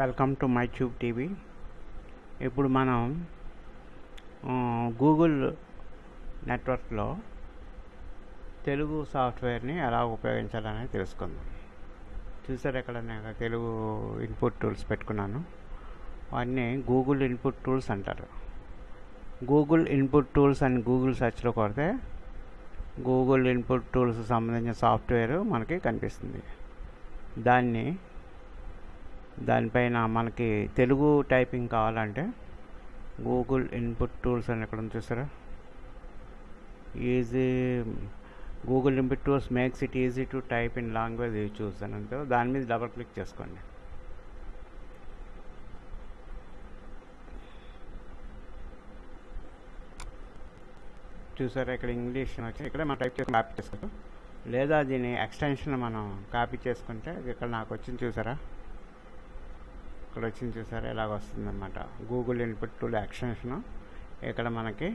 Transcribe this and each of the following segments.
Welcome to my tube TV ఇప్పుడు మనం Google నెట్వర్క్లో తెలుగు సాఫ్ట్వేర్ని ఎలా ఉపయోగించాలనేది తెలుసుకుందాం. చూసారు ఇక్కడ నేను తెలుగు ఇన్పుట్ టూల్స్ పెట్టుకున్నాను. వాటిని గూగుల్ ఇన్పుట్ టూల్స్ అంటారు. గూగుల్ ఇన్పుట్ టూల్స్ అని గూగుల్ సెర్చ్లో కొడితే గూగుల్ ఇన్పుట్ టూల్స్ సంబంధించిన సాఫ్ట్వేర్ మనకి కనిపిస్తుంది. దాన్ని దానిపైన మనకి తెలుగు టైపింగ్ కావాలంటే గూగుల్ ఇన్పుట్ టూల్స్ అని ఎక్కడ ఉంది చూసారా? Easy Google input tools makes it easy to type in language you choose అని అంటే దాని మీద డబల్ క్లిక్ చేసుకోండి. చూసారా ఇక్కడ ఇంగ్లీష్ వచ్చి ఇక్కడ మనం టైప్ చేసుకుని కాపీ చేసుకోవచ్చు లేదా దీని ఎక్స్టెన్షన్ మనం కాపీ చేసుకుంటే ఇక్కడ నాకు వచ్చింది చూసారా? ఇక్కడ వచ్చింది చూసారా ఇలాగ వస్తుందన్నమాట. గూగుల్ ఇన్పుట్ టూల్ ఎక్స్టెన్షన్ ఇక్కడ మనకి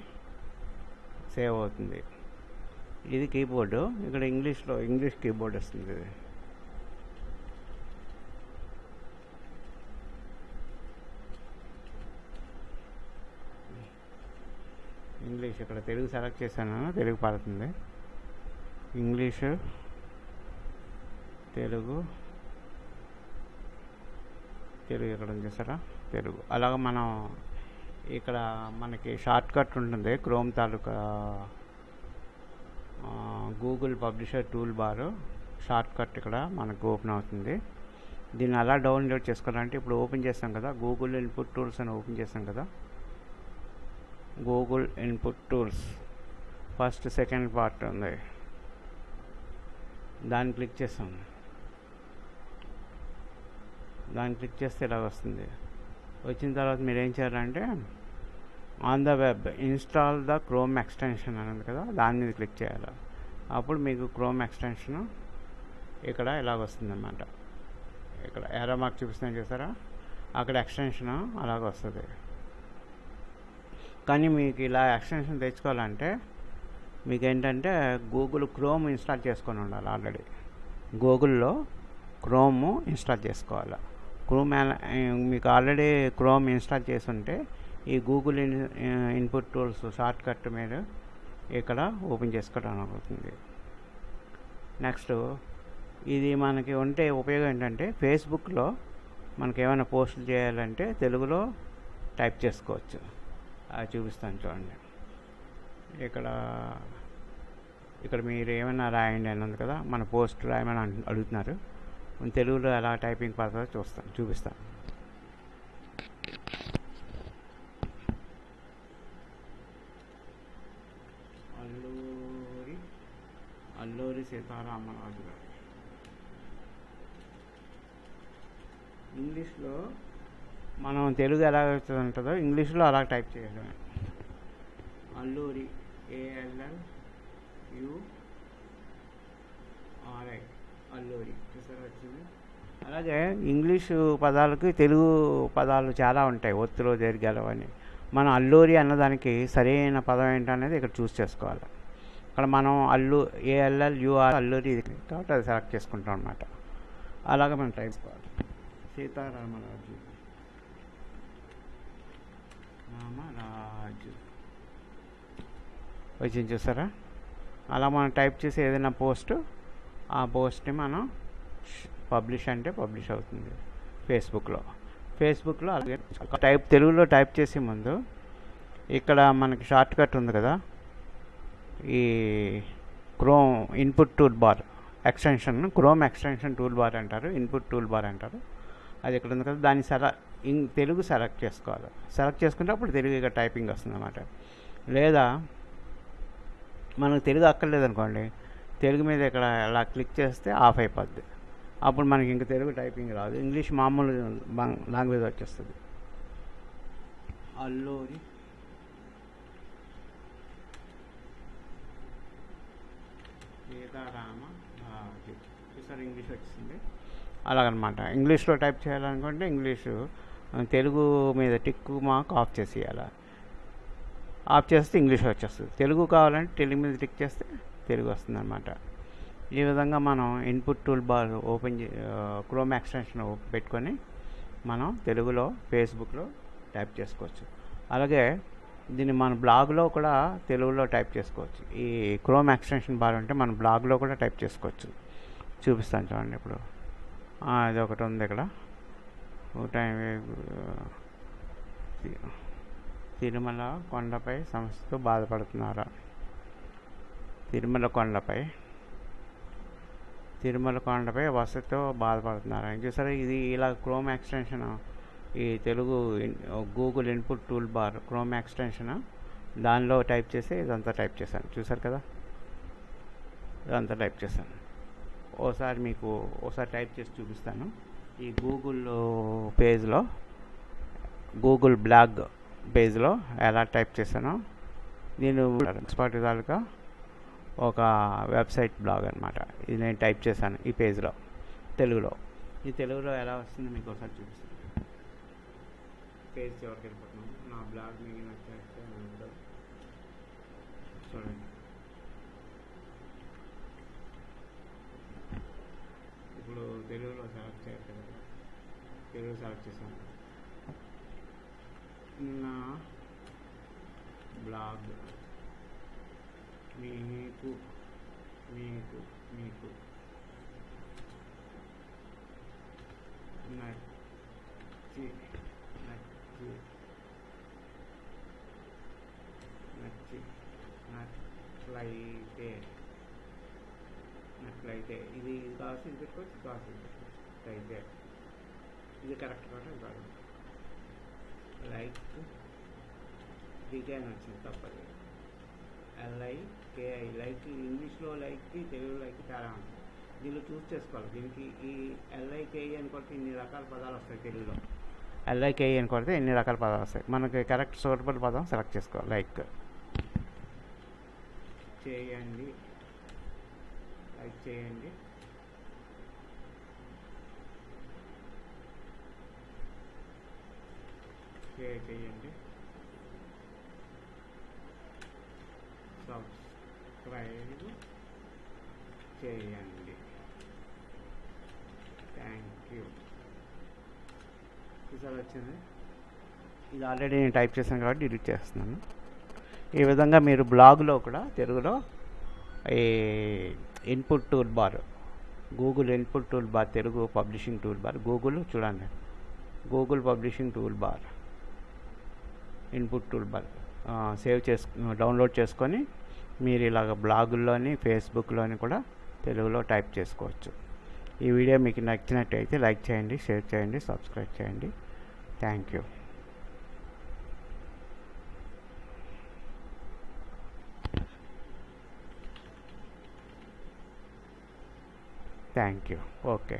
సేవ్ అవుతుంది. ఇది కీబోర్డు ఇక్కడ ఇంగ్లీష్లో ఇంగ్లీష్ కీబోర్డ్ వస్తుంది ఇది. ఇంగ్లీష్ ఇక్కడ తెలుగు సెలెక్ట్ చేశాను తెలుగు పడుతుంది. ఇంగ్లీషు తెలుగు తెలుగు ఇక్కడ ఉంది చూసారా తెలుగు అలాగ మనం ఇక్కడ మనకి షార్ట్ కట్ ఉంటుంది క్రోమ్ తాలూకా గూగుల్ పబ్లిషర్ టూల్ బారు. షార్ట్ కట్ ఇక్కడ మనకు ఓపెన్ అవుతుంది. దీన్ని అలా డౌన్లోడ్ చేసుకోవాలంటే ఇప్పుడు ఓపెన్ చేస్తాం కదా గూగుల్ ఇన్పుట్ టూల్స్ అని ఓపెన్ చేస్తాం కదా. Google input tools. First second part ఉంది. దాన్ని క్లిక్ చేస్తాం. దాన్ని క్లిక్ చేస్తే ఇలా వస్తుంది. వచ్చిన తర్వాత మీరు ఏం చేయాలంటే on the web install the Chrome extension అని ఉంది కదా దాని మీద క్లిక్ చేయాలి. అప్పుడు మీకు క్రోమ్ ఎక్స్టెన్షన్ ఇక్కడ ఇలాగ వస్తుందన్నమాట. ఇక్కడ ఎరా మార్క్ చూపిస్తాను చూసారా? అక్కడ ఎక్స్టెన్షన్ అలాగ వస్తుంది. కానీ మీకు ఇలా ఎక్స్టెన్షన్ తెచ్చుకోవాలంటే మీకు ఏంటంటే గూగుల్ క్రోమ్ ఇన్స్టాల్ చేసుకొని ఉండాలి ఆల్రెడీ గూగుల్లో క్రోమ్ ఇన్స్టాల్ చేసుకోవాలి. క్రోమ్ మీకు ఆల్రెడీ క్రోమ్ ఇన్స్టాల్ చేసి ఉంటే ఈ Google in input tools shortcut మీద ఇక్కడ ఓపెన్ చేసుకోవడం అవుతుంది. నెక్స్ట్ ఇది మనకి ఉంటే ఉపయోగం ఏంటంటే ఫేస్బుక్లో మనకి ఏమైనా పోస్టులు చేయాలంటే తెలుగులో టైప్ చేసుకోవచ్చు. అది చూపిస్తాను చూడండి. ఇక్కడ ఇక్కడ మీరు ఏమైనా రాయండి అని ఉంది కదా మన పోస్ట్ రాయమని అడుగుతున్నారు. తెలుగులో ఎలా టైపింగ్ పడుతుందో చూస్తాను చూపిస్తాను. అల్లూరి అల్లూరి సీతారామరాజు గారు. ఇంగ్లీష్లో మనం తెలుగు ఎలా ఉంటుందో ఇంగ్లీష్లో అలా టైప్ చేయడమే Alluri A L L U R I Alluri చూసారా వచ్చింది అలాగే ఇంగ్లీషు పదాలకి తెలుగు పదాలు చాలా ఉంటాయి ఒత్తులు దీర్ఘాలు అని. మనం అల్లూరి అన్నదానికి సరైన పదం ఏంటనేది ఇక్కడ చూస్ చేసుకోవాలి. ఇక్కడ మనం అల్లు ఏఎల్ఎల్ యూఆర్ అల్లూరి కాబట్టి అది సెలెక్ట్ చేసుకుంటాం అనమాట అలాగే మనం టైప్ చేసుకోవాలి. సీతారామరాజు. రామరాజు. వచ్చింది చూసారా? అలా మనం టైప్ చేసి ఏదైనా పోస్ట్ ఆ పోస్ట్ని మనం పబ్లిష్ అంటే పబ్లిష్ అవుతుంది ఫేస్బుక్లో. ఫేస్బుక్లో అలాగే టైప్ తెలుగులో టైప్ చేసే ముందు ఇక్కడ మనకి షార్ట్ కట్ ఉంది కదా ఈ Chrome input tool bar extension Chrome extension tool bar అంటారు ఇన్పుట్ టూల్ బార్ అంటారు. అది ఇక్కడ ఉంది కదా దాన్ని సెల ఇన్ తెలుగు సెలెక్ట్ చేసుకోవాలి. సెలెక్ట్ చేసుకుంటే అప్పుడు తెలుగు ఇక్కడ టైపింగ్ వస్తుంది అన్నమాట లేదా మనకు తెలుగు అక్కర్లేదు అనుకోండి తెలుగు మీద ఇక్కడ అలా క్లిక్ చేస్తే ఆఫ్ అయిపోద్ది. అప్పుడు మనకి ఇంక తెలుగు టైపింగ్ రాదు. ఇంగ్లీష్ మామూలు లాంగ్వేజ్ వచ్చేస్తుంది. అల్లూరి. సీతారామ చూసారు ఇంగ్లీష్ వచ్చింది. అలాగనమాట. ఇంగ్లీష్లో టైప్ చేయాలనుకుంటే ఇంగ్లీషు తెలుగు మీద టిక్ మార్క్ ఆఫ్ చేసేయాలి. ఆఫ్ చేస్తే ఇంగ్లీష్ వచ్చేస్తుంది. తెలుగు కావాలంటే తెలుగు మీద టిక్ చేస్తే తెలుగు వస్తుంది అనమాట ఈ విధంగా మనం input tool bar open Chrome extension పెట్టుకొని మనం తెలుగులో ఫేస్బుక్లో టైప్ చేసుకోవచ్చు. అలాగే దీన్ని మన బ్లాగ్లో కూడా తెలుగులో టైప్ చేసుకోవచ్చు. ఈ క్రోమ్ ఎక్స్టెన్షన్ బార్ ఉంటే మన బ్లాగ్లో కూడా టైప్ చేసుకోవచ్చు. చూపిస్తాను చూడండి ఇప్పుడు. అది ఒకటి ఉంది ఇక్కడ. టైం తిరుమల కొండపై సమస్యతో బాధపడుతున్నారా? తిరుమల కొండపై తిరుమల కొండపై వసతితో బాధపడుతున్నారా చూసారా ఇది ఇలా క్రోమ్ ఎక్స్టెన్షన్ ఈ Telugu Google input tool bar Chrome extension దానిలో టైప్ చేసి ఇదంతా టైప్ చేశాను. చూసారు కదా? ఇదంతా టైప్ చేశాను. ఓసారి మీకు ఓసారి టైప్ చేసి చూపిస్తాను. ఈ గూగుల్ పేజ్లో గూగుల్ బ్లాగ్ పేజ్లో ఎలా టైప్ చేశానో నేను ఎక్స్పర్ట్ తాలూకా ఒక వెబ్సైట్ బ్లాగ్ అనమాట ఇది నేను టైప్ చేశాను ఈ పేజ్లో తెలుగులో. ఈ తెలుగులో ఎలా వస్తుంది మీకు ఒకసారి చూపిస్తాను. పేజ్ చివరికి వెళ్ళిపోతున్నాను నా బ్లాగ్ మీకు నచ్చినట్లయితే చూడండి. ఇప్పుడు తెలుగులో సెలెక్ట్ చేయట్లేదు. కదా. తెలుగు సెలెక్ట్ చేశాను. నా బ్లాగ్ మీకు మీకు మీకు. నచ్చి నచ్చి నచ్చి నట్లయితే నట్లయితే ఇది కావాల్సి ఇది పెట్టుకోవచ్చు కావాల్సి ఇది పెట్టుకోవచ్చు అయితే ఇది కరెక్ట్ కాబట్టి కాదు లైక్ డిజైన్ వచ్చింది తప్పది. ఎల్ఐ కేఐ లైక్ ఇంగ్లీష్లో లైక్కి తెలుగు లైక్ తేడా ఉంటుంది దీనిలో చూస్ చేసుకోవాలి. దీనికి ఈ ఎల్ఐ కేఐ అని కొడితే ఇన్ని రకాల పదాలు వస్తాయి తెలుగులో. ఎల్ఐ కేఐ అని కొడితే ఇన్ని రకాల పదాలు వస్తాయి. మనకి కరెక్ట్ సూటబుల్ పదం సెలెక్ట్ చేసుకోవాలి. లైక్ చేయండి. లైక్ చేయండి. షేర్ చేయండి. సబ్స్క్రైబ్ చేయండి థ్యాంక్ యూ ఈసారి వచ్చింది ఇది ఆల్రెడీ నేను టైప్ చేశాను కాబట్టి డిలీట్ చేస్తున్నాను. ఈ విధంగా మీరు బ్లాగ్లో కూడా తెలుగులో ఈ input tool bar Google input tool bar Telugu publishing tool bar Google చూడండి. Google publishing tool bar input tool bar save చేసు డౌన్లోడ్ చేసుకొని మీరు ఇలాగ బ్లాగుల్లోని ఫేస్బుక్లోని కూడా తెలుగులో టైప్ చేసుకోవచ్చు. ఈ వీడియో మీకు నచ్చినట్టయితే లైక్ చేయండి షేర్ చేయండి సబ్స్క్రైబ్ చేయండి. Thank you. Thank you. Okay.